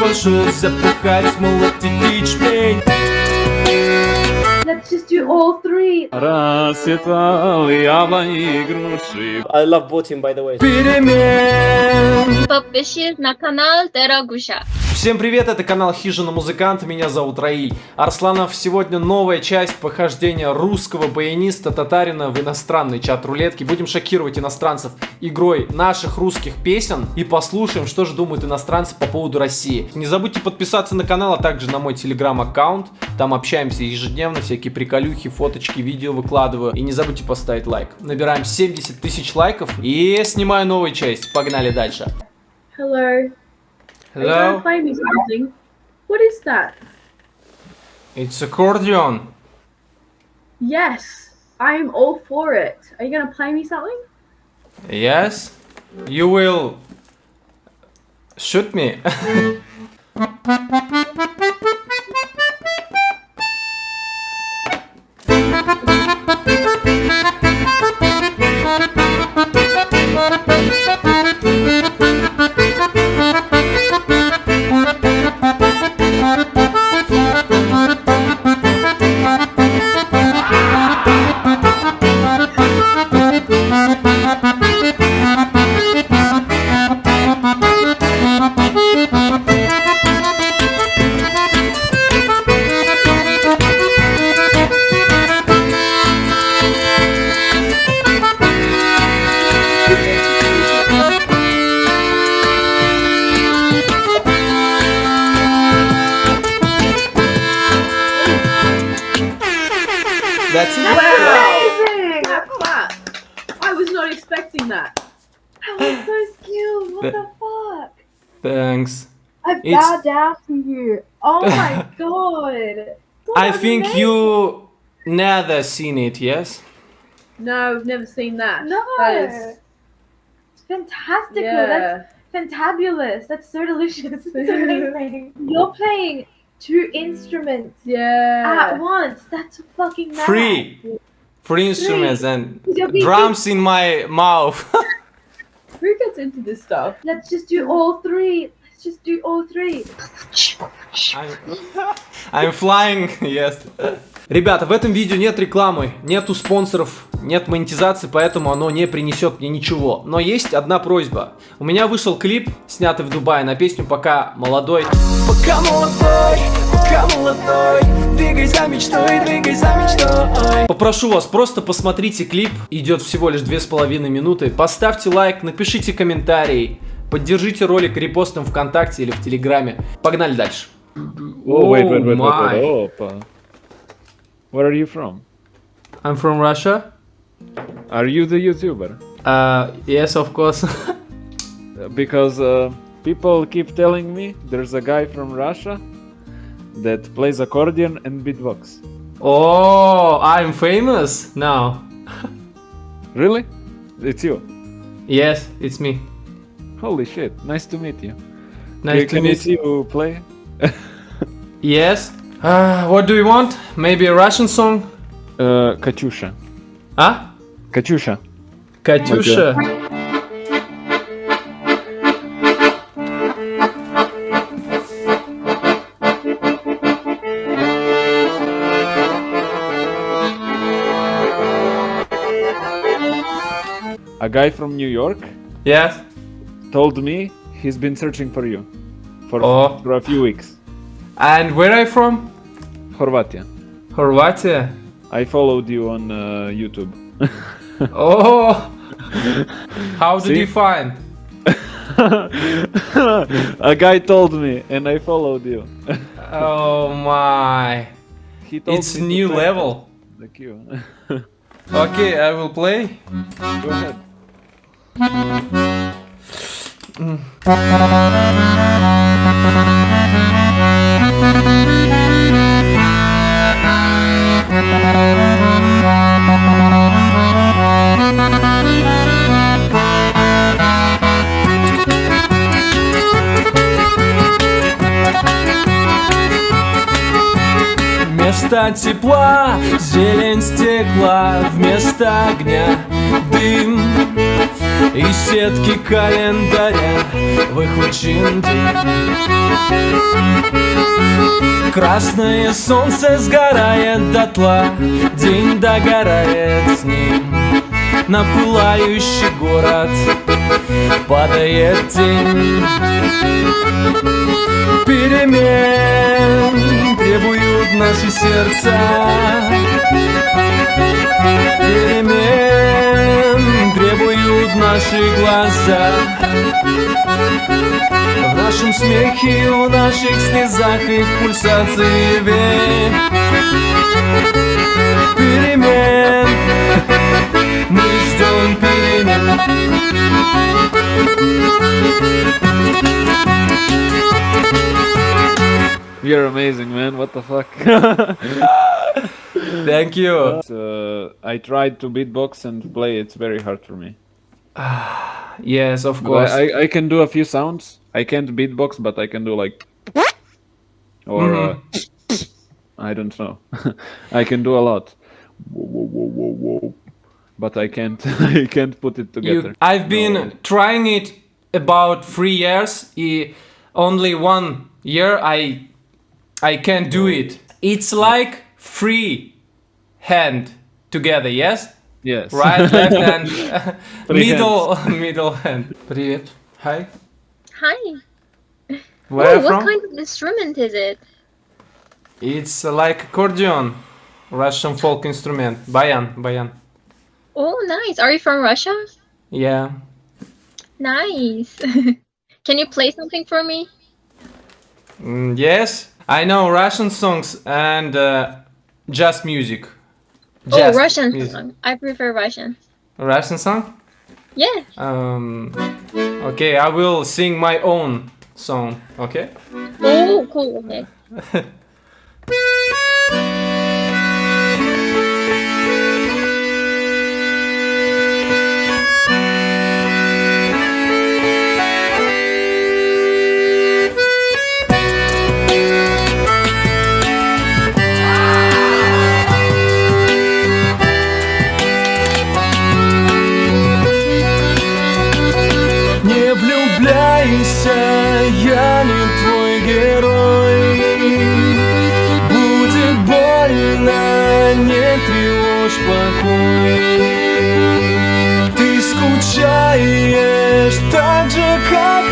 фальшивь запихать молотить ячмень Let's just do all three. Расцветал яблони груши. I love Putin, by the way. Перемен. Подпишись на канал Терагуша. Всем привет, это канал Хижина Музыкант, меня зовут Раиль. Арсланов, сегодня новая часть похождения русского баяниста татарина в иностранный чат рулетки. Будем шокировать иностранцев игрой наших русских песен и послушаем, что же думают иностранцы по поводу России. Не забудьте подписаться на канал, а также на мой телеграм-аккаунт. Там общаемся ежедневно, всякие приколюхи, фоточки, видео выкладываю. И не забудьте поставить лайк. Набираем 70 тысяч лайков и снимаю новую часть. Погнали дальше. Hello. Are you Hello, play me something? What is that? it's accordion. Yes, I'm all for it. Are you gonna play me something? Yes, you will shoot me. It's- bow down to you. Oh my god. That I think amazing. you never seen it, yes? No, I've never seen that. No. That is. It's fantastical. Yeah. That's fantabulous. That's so delicious. It's amazing. You're playing two instruments Yeah. at once. That's fucking mad. Free. Free instruments and drums in my mouth. Who gets into this stuff? Let's just do all three. Just do all three. I'm, I'm flying, yes. Ребята, в этом видео нет рекламы, нету спонсоров, нет монетизации, поэтому оно не принесет мне ничего. Но есть одна просьба. У меня вышел клип, снятый в Дубае, на песню «Пока молодой». Пока молодой, пока молодой, двигай за мечтой, двигай за мечтой. Попрошу вас, просто посмотрите клип, идет всего лишь две с половиной минуты. Поставьте лайк, напишите комментарий, поддержите ролик репостом ВКонтакте или в Телеграме. Погнали дальше. Oh, wait, wait, wait, wait, wait. Опа. Where are you from? I'm from Russia. Are you the YouTuber? Uh, yes, of course. Uh, Because uh, people keep telling me there's a guy from Russia that plays accordion and beatbox. oh, I'm famous now. Really? It's you. Yes, it's me. Holy shit, nice to meet you. Nice can, to meet you. you play? yes. Uh, what do you want? Maybe a Russian song? Uh, Katyusha. Huh? Katyusha. Katyusha. A guy from New York. Yes told me he's been searching for you for, oh. for a few weeks. And where are you from? Horvatia. Horvatia? I followed you on uh, YouTube. oh! How did See? you find? a guy told me and I followed you. oh my. it's new level. The queue. okay, I will play. Go ahead. Вместо тепла зелень стекла Вместо огня дым И сетки календаря Выхвачен день Красное солнце сгорает дотла День догорает с ним. На пылающий город Падает тень. Перемен требуют наши сердца. Перемен требуют наши глаза В нашем смехе, в наших слезах и в пульсации вен Перемен Мы ждем перемен You're amazing, man. What the fuck? Thank you uh, I tried to beatbox and play. It's very hard for me. Yes, of course I, I, I can do a few sounds. I can't beatbox, but I can do like, or uh, I don't know. I can do a lot. Whoa, whoa, whoa, whoa, whoa. But I can't. I can't put it together. You, I've been No. trying it about three years. I, only one year I I can't do it. It's like free hand together. Yes, Yes. right, left hand, Three middle middle hand. Привет. Hi. Hi. Where oh, what from? kind of instrument is it? It's like accordion, Russian folk instrument. Bayan, bayan. Oh, nice. Are you from Russia? Yeah. Nice. Can you play something for me? Mm, yes, I know Russian songs and uh, jazz music. oh, Russian music. song. I prefer Russian. Russian song? Yeah. Um, okay, I will sing my own song. Okay. Oh, cool. Okay. тревожь покой. Ты скучаешь так же, как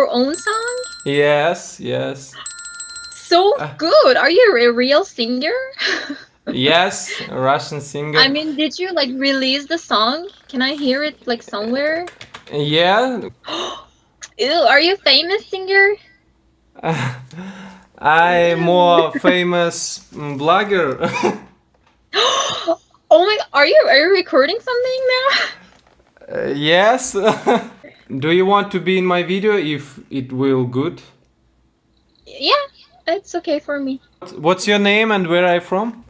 your own song? Yes, yes. So Ah. good. Are you a real singer? Yes, a Russian singer. I mean, did you like release the song? Can I hear it like somewhere? yeah, Ew, are you a famous singer? I'm more famous blogger. Oh my, are you are you recording something now? Uh, yes. Do you want to be in my video if it will good? yeah, it's okay for me. What's your name and where are you from?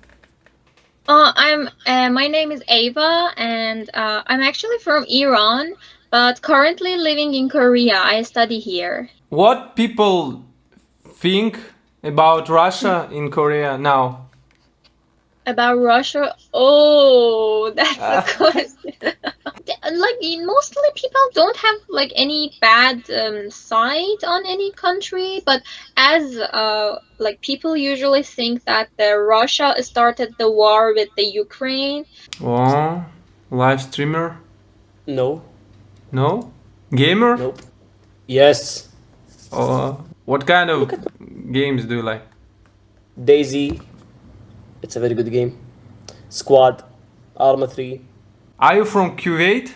Uh, I'm uh, my name is Ava, and uh, I'm actually from Iran, but currently living in Korea. I study here. What people think about Russia in Korea now? About Russia? Oh, that's Ah. a question. like in- mostly people don't have like any bad um, side on any country, but as uh, like people usually think that the Russia started the war with the Ukraine. Oh, live streamer? No, No? Gamer? nope. Yes, Or what kind of games do you like? DayZ. It's a very good game. Squad, Arma 3. Are you from Kuwait?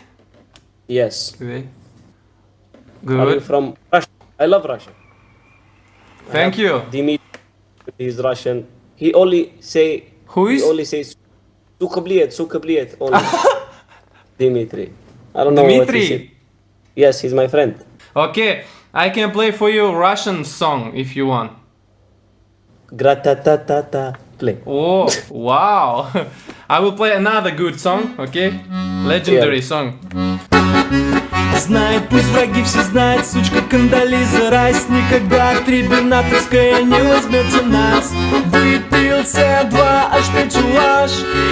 Yes. Kuwait. Are you Good. from Russia? I love Russia. Thank you. Dimitri, He's Russian. He only say. Who He only says. Suka bliet, suka bliet, only. Dimitri. I don't know what he said. Yes, he's my friend. Okay, I can play for you Russian song if you want. Gratatatata. Play. Oh, wow. I will play another good song, okay? Legendary song. Знает, пусть враги все знают, сучка Кандализа Райс Никогда. Трибюнаторская не возьмется нас. Выпился два, аж печуаш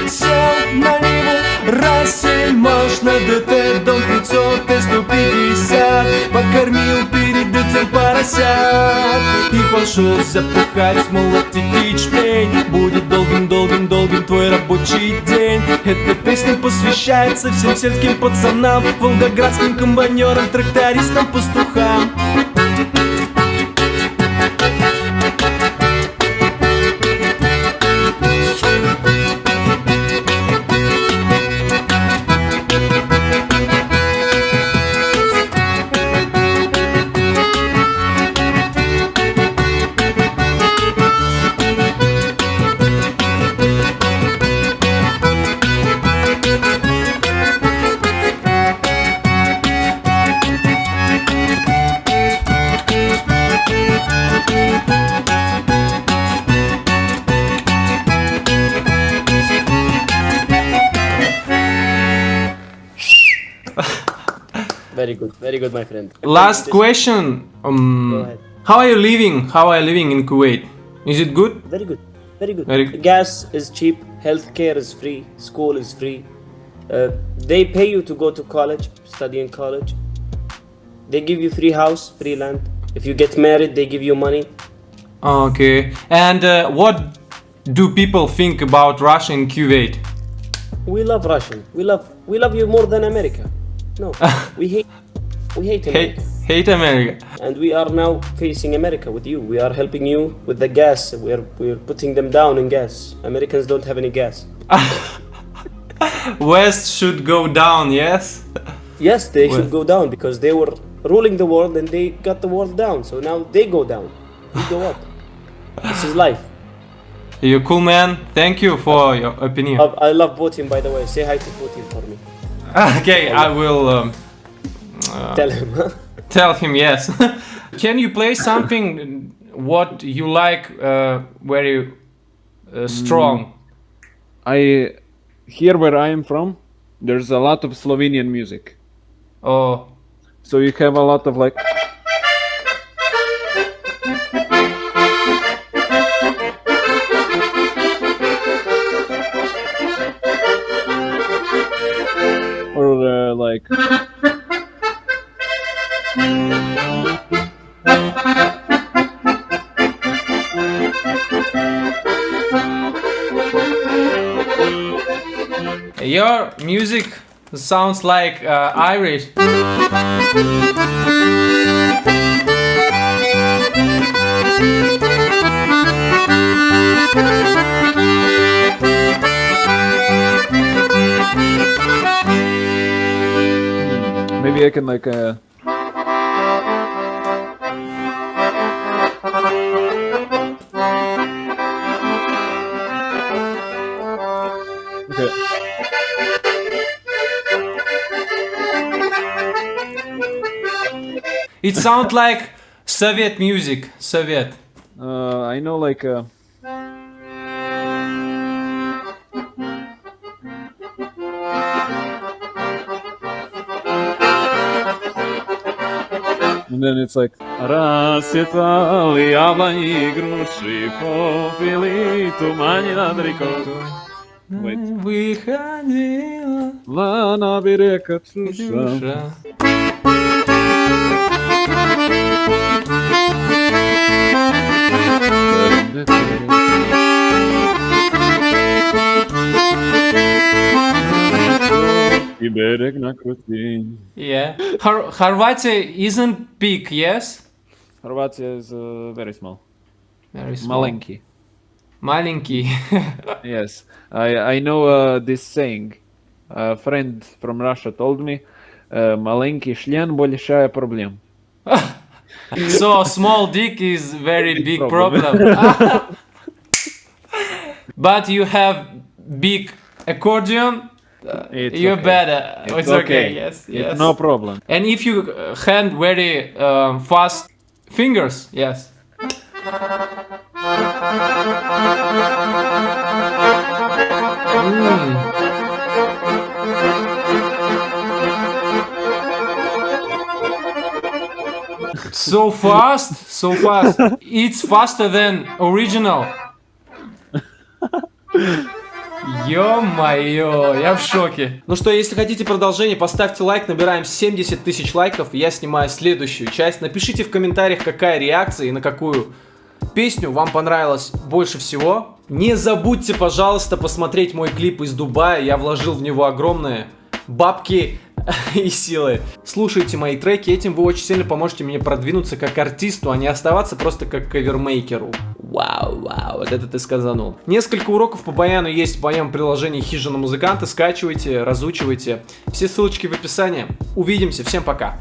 Сел на Ниву, Рассель Маш На ДТ, дом 500, Т-150 Покормил перед этим поросят. И пошел запухать, мол, аппетит шпей Будет долгим-долгим-долгим твой рабочий день. Эта песня посвящается всем сельским пацанам Волгоградским комбайнерам, трактористам, пастухам Very good, very good, my friend. Last question um. How are you living? How are you living in Kuwait? Is it good? Very good, very good. Very good. Gas is cheap, healthcare is free, school is free. Uh, they pay you to go to college, study in college. They give you free house, free land. If you get married, they give you money. Okay. And uh, what do people think about Russia and Kuwait? We love Russian. We love we love you more than America. No, we hate we hate Hate, America. hate America. And we are now facing America with you. We are helping you with the gas. We are we are putting them down in gas. Americans don't have any gas. West should go down, yes? Yes, they Well- should go down because they were ruling the world and they got the world down. So now they go down. We go up. this is life. You cool man. Thank you for your opinion. I, I love Putin, by the way. Say hi to Putin for me. Okay, I will um, Tell him. tell him yes. Can you play something what you like uh, very uh, strong? I here where I am from, there's a lot of Slovenian music. Oh, So you have a lot of like like your music sounds like uh, Irish. Maybe I can like uh Okay. It sounds like Soviet music. Soviet. Uh, I know like uh, and then it's like Расцветали яблони и груши, попили тумане над рекой. Wait. Выходила Ла на берег Капсуша. душа. И берег накрути. Yeah. Hor- Хорватия isn't big, yes? Хорватия is uh, very small. Very small. Маленький. Маленький. Yes, I I know uh, this saying. A friend from Russia told me, uh, "Маленький член большая проблема." so small dick is very big problem. problem. but you have big accordion, uh, it's you're okay. better. It's, It's, okay. okay. Yes, It's yes. no problem. And if you uh, hand very um, fast fingers, yes. Mm. So fast, so fast. It's faster than original. Ё-моё, я в шоке. Ну что, если хотите продолжение, поставьте лайк, набираем 70 тысяч лайков, и я снимаю следующую часть. Напишите в комментариях, какая реакция и на какую песню вам понравилось больше всего. Не забудьте, пожалуйста, посмотреть мой клип из Дубая, я вложил в него огромные бабки и силы. Слушайте мои треки, этим вы очень сильно поможете мне продвинуться как артисту, а не оставаться просто как кавермейкеру. Вау, вау, вот это ты сказанул. Несколько уроков по баяну есть в моем приложении Хижина Музыканты, скачивайте, разучивайте. Все ссылочки в описании. Увидимся, всем пока.